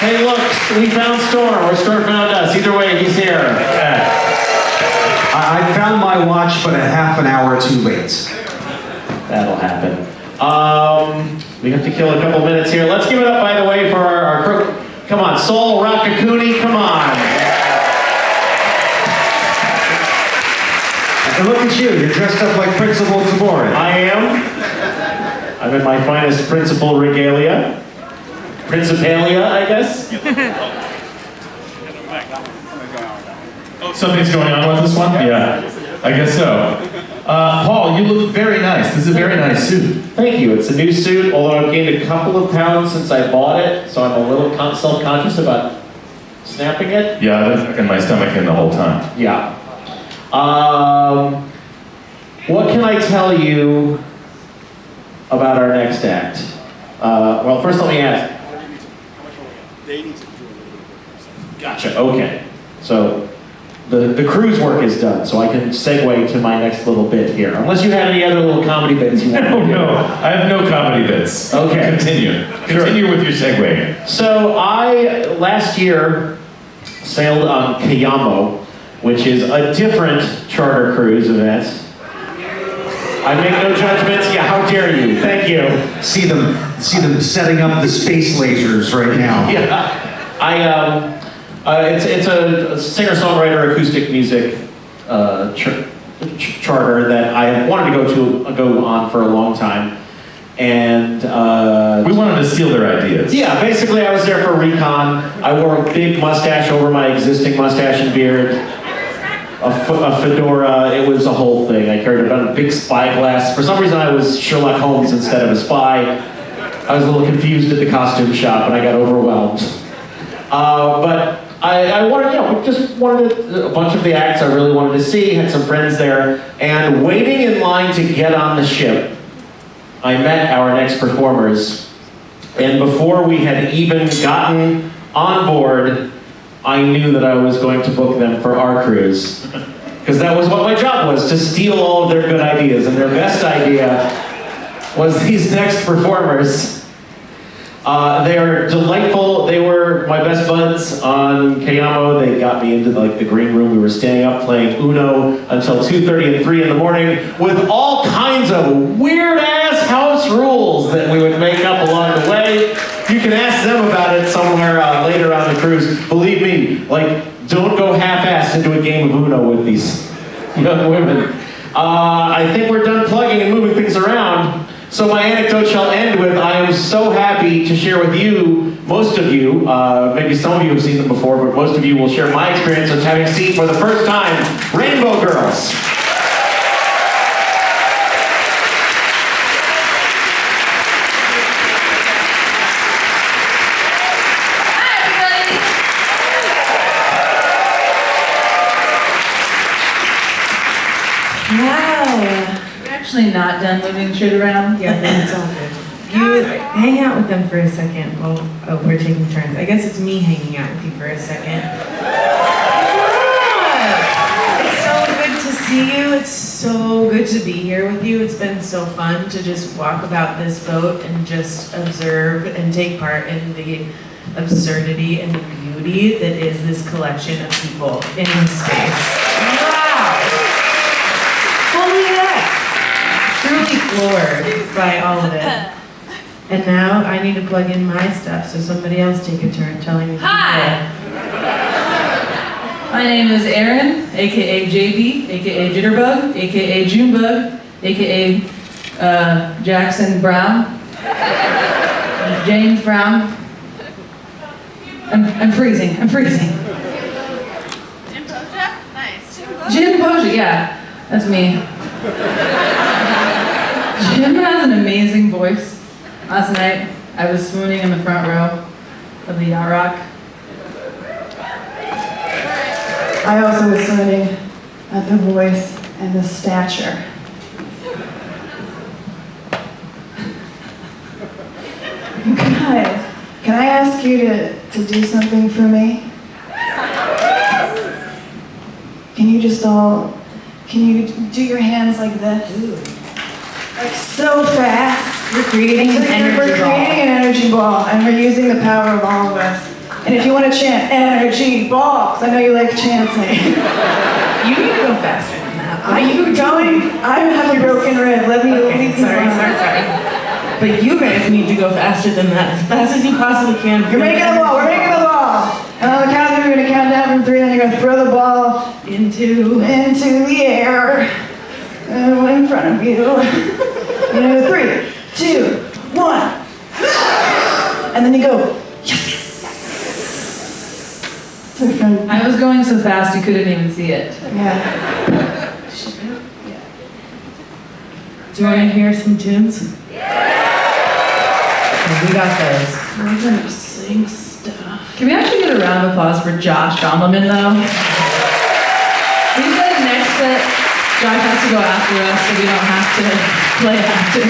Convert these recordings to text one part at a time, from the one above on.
Hey, look, we found Storm, or Storm found us. Either way, he's here. I, I found my watch, but a half an hour too late. That'll happen. Um, we have to kill a couple minutes here. Let's give it up, by the way, for our, our crew. Come on, Sol Rakakuni, come on. And look at you, you're dressed up like Principal Taborin. I am. I'm in my finest principal regalia. Principalia, I guess. Something's going on with this one? Yeah, I guess so. Uh, Paul, you look very nice. This is a very nice suit. Thank you. It's a new suit, although I've gained a couple of pounds since I bought it, so I'm a little self-conscious about snapping it. Yeah, I've been tucking my stomach in the whole time. Yeah. Um, what can I tell you about our next act? Uh, well, first let me ask. Gotcha. Okay. So the the cruise work is done, so I can segue to my next little bit here. Unless you have any other little comedy bits you want to No, do. no, I have no comedy bits. Okay. Continue. Continue with your segue. So I last year sailed on Cayamo, which is a different charter cruise event. I make no judgments. Yeah, how dare you? Thank you. See them, see them setting up the space lasers right now. Yeah, I um, uh, it's it's a singer-songwriter acoustic music uh, ch- ch- charter that I have wanted to go to go on for a long time, and uh, We wanted to steal their ideas. Yeah, basically I was there for recon. I wore a big mustache over my existing mustache and beard. A, fedora, it was a whole thing. I carried about a big spyglass. For some reason I was Sherlock Holmes instead of a spy. I was a little confused at the costume shop and I got overwhelmed. Uh, but I, I wanted, you know, just wanted a bunch of the acts I really wanted to see, had some friends there, and waiting in line to get on the ship, I met our next performers and before we had even gotten on board, I knew that I was going to book them for our cruise. Because that was what my job was, to steal all of their good ideas. And their best idea was these next performers. Uh, they are delightful. They were my best buds on Cayamo. They got me into like the green room. We were staying up playing Uno until 2.30 and 3 in the morning with all kinds of weird ass house rules that we would make up along the. You can ask them about it somewhere uh, later on the cruise. Believe me, like, don't go half-assed into a game of Uno with these young women. Uh, I think we're done plugging and moving things around. So my anecdote shall end with, I am so happy to share with you, most of you, uh, maybe some of you have seen them before, but most of you will share my experience of having seen for the first time Rainbow Girls. Wow. We're actually not done moving shit around. Yeah, that's all good. You hang out with them for a second while oh, we're taking turns. I guess it's me hanging out with you for a second. It's so good to see you. It's so good to be here with you. It's been so fun to just walk about this boat and just observe and take part in the absurdity and the beauty that is this collection of people in this space. Floored by all of it. And now I need to plug in my stuff, so somebody else take a turn telling me. Hi. My name is Erin, aka JB, aka Jitterbug, aka Junebug, aka uh, Jackson Brown, James Brown. I'm, I'm freezing. I'm freezing. Jim Boja? Nice. Jim Boja, yeah, that's me. Jim has an amazing voice. Last night, I was swooning in the front row of the Yacht Rock. I also was swooning at the voice and the stature. Guys, can I ask you to, to do something for me? Can you just all, can you do your hands like this? Like so fast. You're creating an energy we're ball. creating an energy ball and we're using the power of all of us. And if you want to chant energy balls, I know you like chanting. You need to go faster than that. Are you going? I have a broken rib. Let me Okay, leave sorry, sorry, sorry. But you guys need to go faster than that, as fast as you possibly can. You're making a ball. We're making a ball. And on the count we're gonna count down from three, then you're gonna throw the ball into. into the air uh, in front of you. You know, three, two, one, and then you go. Yes. To. I was going so fast you couldn't even see it. Yeah. Do you want to hear some tunes? Yeah! We got those. We're gonna sing stuff. Can we actually get a round of applause for Josh Gondelman though? He said next set, Josh has to go after us so we don't have to play after.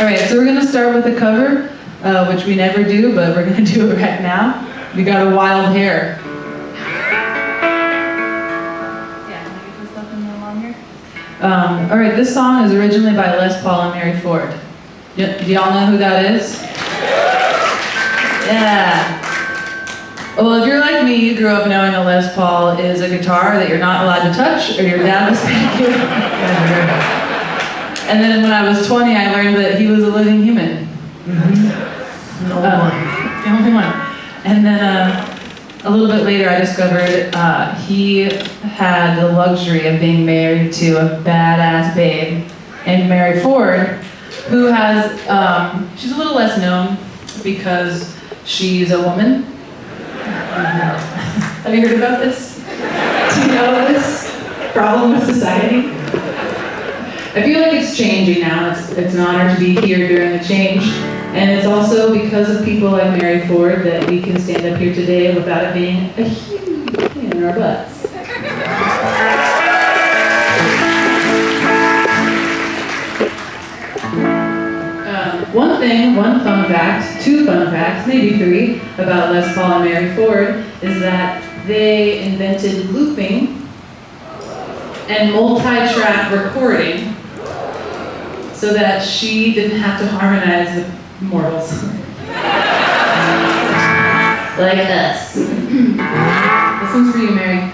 All right, so we're gonna start with a cover, uh, which we never do, but we're gonna do it right now. We got a wild hair. Um, all right, this song is originally by Les Paul and Mary Ford. Y- do y'all know who that is? Yeah. Well, if you're like me, you grew up knowing a Les Paul is a guitar that you're not allowed to touch, or your dad will spank you. and then when I was 20, I learned that he was a living human. No Uh, one. the only one. And then uh, a little bit later, I discovered uh, he had the luxury of being married to a badass babe and Mary Ford, who has, um, she's a little less known because she's a woman. Have you heard about this? Do you know this problem with society? I feel like it's changing now. It's, it's an honor to be here during the change. And it's also because of people like Mary Ford that we can stand up here today without it being a huge pain in our butts. Thing, one fun fact, two fun facts, maybe three, about Les Paul and Mary Ford is that they invented looping and multi-track recording so that she didn't have to harmonize with mortals. like us. this one's for you, Mary.